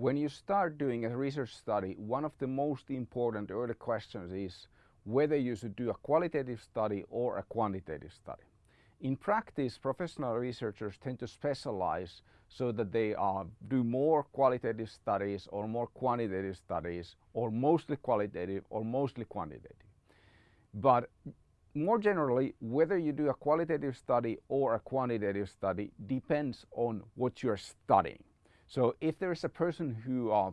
When you start doing a research study, one of the most important early questions is whether you should do a qualitative study or a quantitative study. In practice, professional researchers tend to specialize so that they uh, do more qualitative studies or more quantitative studies or mostly qualitative or mostly quantitative. But more generally, whether you do a qualitative study or a quantitative study depends on what you're studying. So if there is a person who uh,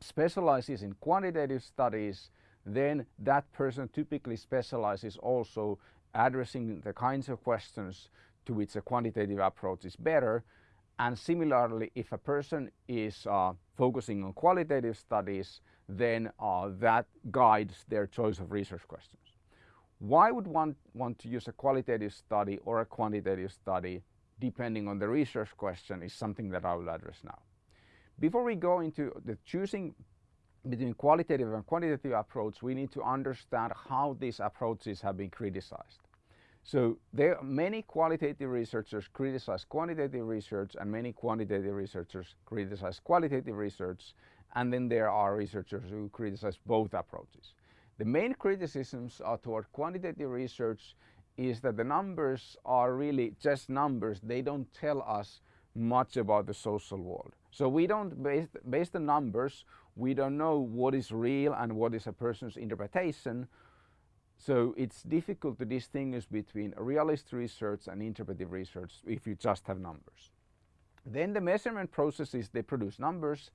specializes in quantitative studies, then that person typically specializes also addressing the kinds of questions to which a quantitative approach is better. And similarly, if a person is uh, focusing on qualitative studies, then uh, that guides their choice of research questions. Why would one want to use a qualitative study or a quantitative study depending on the research question is something that I will address now. Before we go into the choosing between qualitative and quantitative approach, we need to understand how these approaches have been criticized. So there are many qualitative researchers criticize quantitative research and many quantitative researchers criticize qualitative research and then there are researchers who criticize both approaches. The main criticisms are toward quantitative research is that the numbers are really just numbers. They don't tell us much about the social world. So we don't, based, based on numbers, we don't know what is real and what is a person's interpretation. So it's difficult to distinguish between realist research and interpretive research if you just have numbers. Then the measurement processes, they produce numbers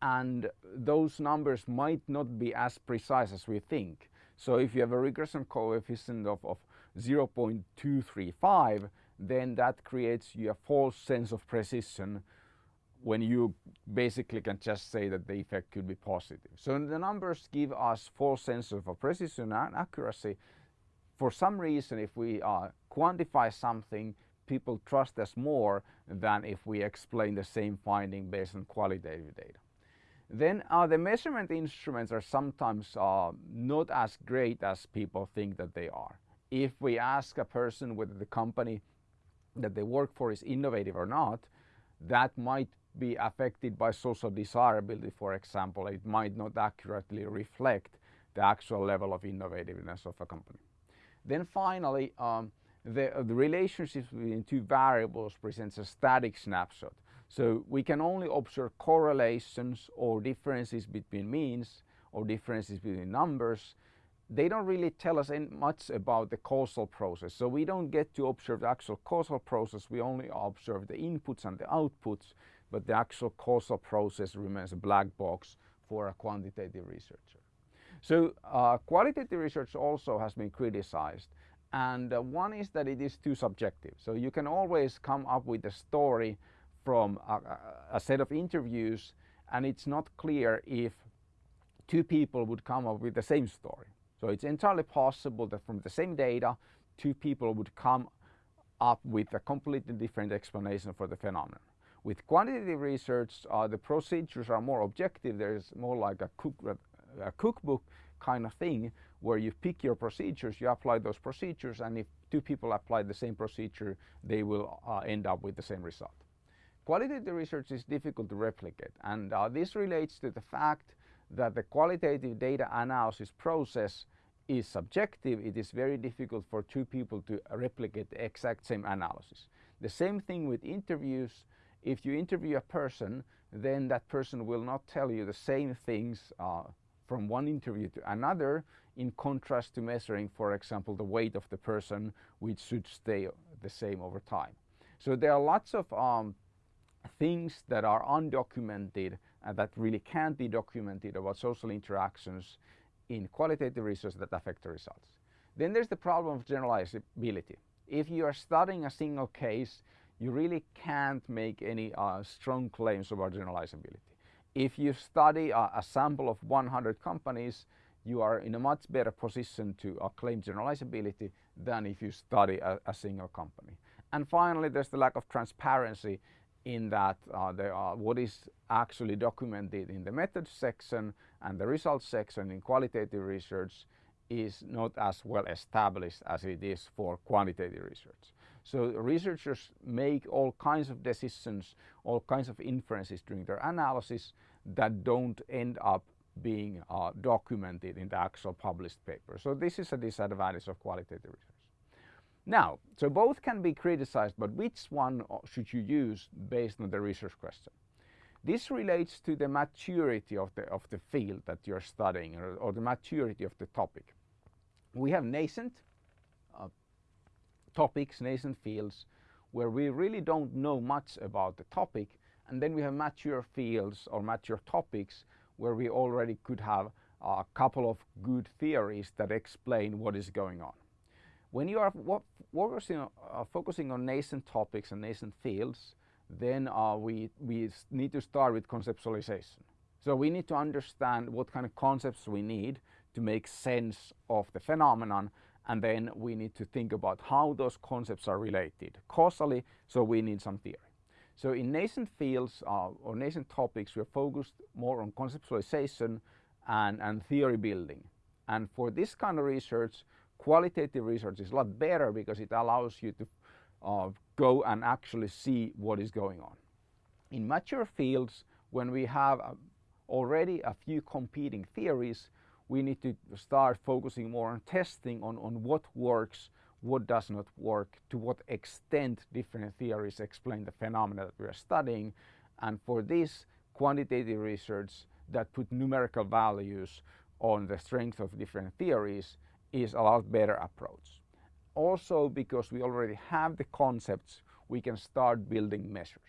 and those numbers might not be as precise as we think. So if you have a regression coefficient of, of 0.235, then that creates you a false sense of precision when you basically can just say that the effect could be positive. So the numbers give us false sense of precision and accuracy. For some reason, if we uh, quantify something, people trust us more than if we explain the same finding based on qualitative data. Then uh, the measurement instruments are sometimes uh, not as great as people think that they are. If we ask a person whether the company that they work for is innovative or not, that might be affected by social desirability, for example. It might not accurately reflect the actual level of innovativeness of a company. Then finally, um, the, uh, the relationships between two variables presents a static snapshot. So we can only observe correlations or differences between means or differences between numbers they don't really tell us much about the causal process. So we don't get to observe the actual causal process, we only observe the inputs and the outputs, but the actual causal process remains a black box for a quantitative researcher. So uh, qualitative research also has been criticized and uh, one is that it is too subjective. So you can always come up with a story from a, a set of interviews and it's not clear if two people would come up with the same story. So it's entirely possible that from the same data, two people would come up with a completely different explanation for the phenomenon. With quantitative research, uh, the procedures are more objective. There's more like a, cook, a cookbook kind of thing where you pick your procedures, you apply those procedures, and if two people apply the same procedure, they will uh, end up with the same result. Qualitative research is difficult to replicate, and uh, this relates to the fact that the qualitative data analysis process is subjective, it is very difficult for two people to replicate the exact same analysis. The same thing with interviews. If you interview a person, then that person will not tell you the same things uh, from one interview to another in contrast to measuring, for example, the weight of the person, which should stay the same over time. So there are lots of um, things that are undocumented and that really can't be documented about social interactions in qualitative research that affect the results. Then there's the problem of generalizability. If you are studying a single case, you really can't make any uh, strong claims about generalizability. If you study a, a, sample of 100 companies, you are in a much better position to uh, claim generalizability than if you study a, a, single company. And finally, there's the lack of transparency in that uh, there are what is actually documented in the methods section and the results section in qualitative research is not as well established as it is for quantitative research. So researchers make all kinds of decisions, all kinds of inferences during their analysis that don't end up being uh, documented in the actual published paper. So this is a disadvantage of qualitative research. Now, so both can be criticized, but which one uh, should you use based on the research question? This relates to the maturity of the, of the field that you're studying or, or the maturity of the topic. We have nascent uh, topics, nascent fields, where we really don't know much about the topic, and then we have mature fields or mature topics where we already could have a couple of good theories that explain what is going on. When you are focusing, uh, focusing on nascent topics and nascent fields, then uh, we, we need to start with conceptualization. So we need to understand what kind of concepts we need to make sense of the phenomenon and then we need to think about how those concepts are related causally, so we need some theory. So in nascent fields uh, or nascent topics, we're focused more on conceptualization and, and theory building. And for this kind of research, qualitative research is a lot better because it allows you to uh, go and actually see what is going on. In mature fields, when we have uh, already a few competing theories, we need to start focusing more on testing on, on what works, what does not work, to what extent different theories explain the phenomena that we are studying. And for this, quantitative research that put numerical values on the strength of different theories is a lot better approach also because we already have the concepts, we can start building measures.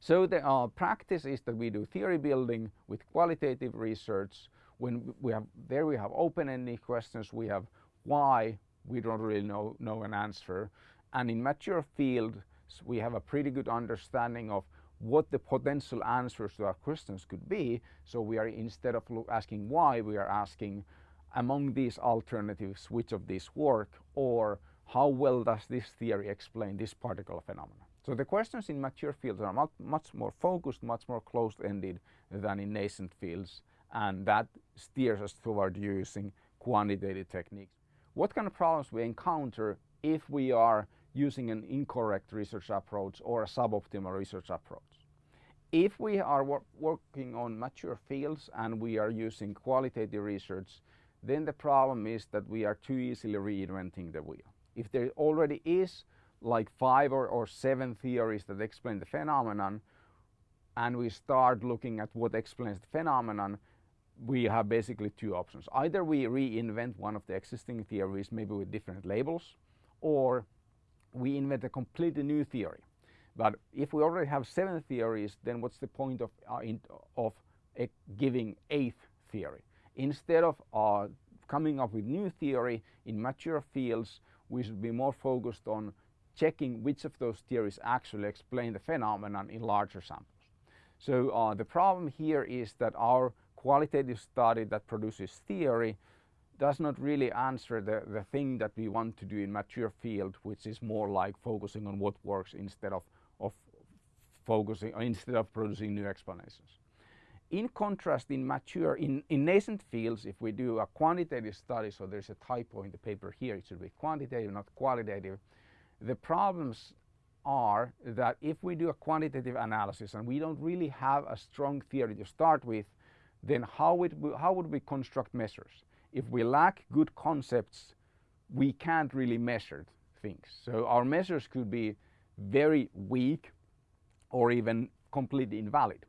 So the uh, practice is that we do theory building with qualitative research. When we have there we have open-ended questions, we have why, we don't really know, know an answer. And in mature fields, we have a pretty good understanding of what the potential answers to our questions could be. So we are instead of asking why, we are asking among these alternatives which of these work or how well does this theory explain this particular phenomenon. So the questions in mature fields are much, much more focused, much more closed-ended than in nascent fields and that steers us toward using quantitative techniques. What kind of problems we encounter if we are using an incorrect research approach or a suboptimal research approach? If we are wor working on mature fields and we are using qualitative research, then the problem is that we are too easily reinventing the wheel. If there already is like five or, or seven theories that explain the phenomenon, and we start looking at what explains the phenomenon, we have basically two options. Either we reinvent one of the existing theories, maybe with different labels, or we invent a completely new theory. But if we already have seven theories, then what's the point of, uh, in, of uh, giving eighth theory? Instead of uh, coming up with new theory in mature fields, we should be more focused on checking which of those theories actually explain the phenomenon in larger samples. So uh, the problem here is that our qualitative study that produces theory does not really answer the, the thing that we want to do in mature field, which is more like focusing on what works instead of, of focusing, instead of producing new explanations. In contrast, in mature, in, in nascent fields, if we do a quantitative study, so there's a typo in the paper here, it should be quantitative, not qualitative. The problems are that if we do a quantitative analysis and we don't really have a strong theory to start with, then how how would we construct measures? If we lack good concepts, we can't really measure things. So our measures could be very weak or even completely invalid.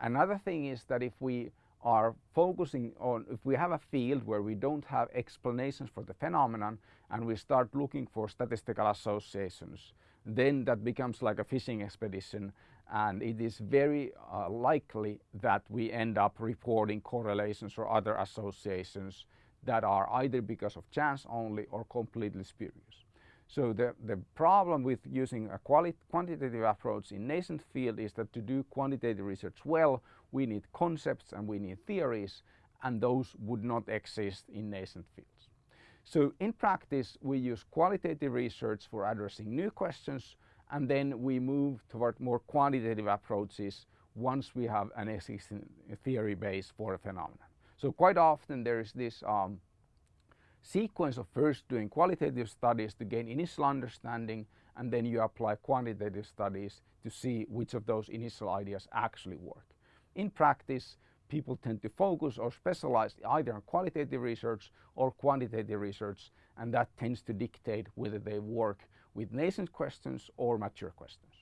Another thing is that if we are focusing on, if we have a field where we don't have explanations for the phenomenon and we start looking for statistical associations, then that becomes like a fishing expedition and it is very uh, likely that we end up reporting correlations or other associations that are either because of chance only or completely spurious. So the, the problem with using a quantitative approach in nascent field is that to do quantitative research well, we need concepts and we need theories, and those would not exist in nascent fields. So in practice, we use qualitative research for addressing new questions, and then we move toward more quantitative approaches once we have an existing theory base for a phenomenon. So quite often there is this um, sequence of first doing qualitative studies to gain initial understanding and then you apply quantitative studies to see which of those initial ideas actually work. In practice, people tend to focus or specialize either on qualitative research or quantitative research and that tends to dictate whether they work with nascent questions or mature questions.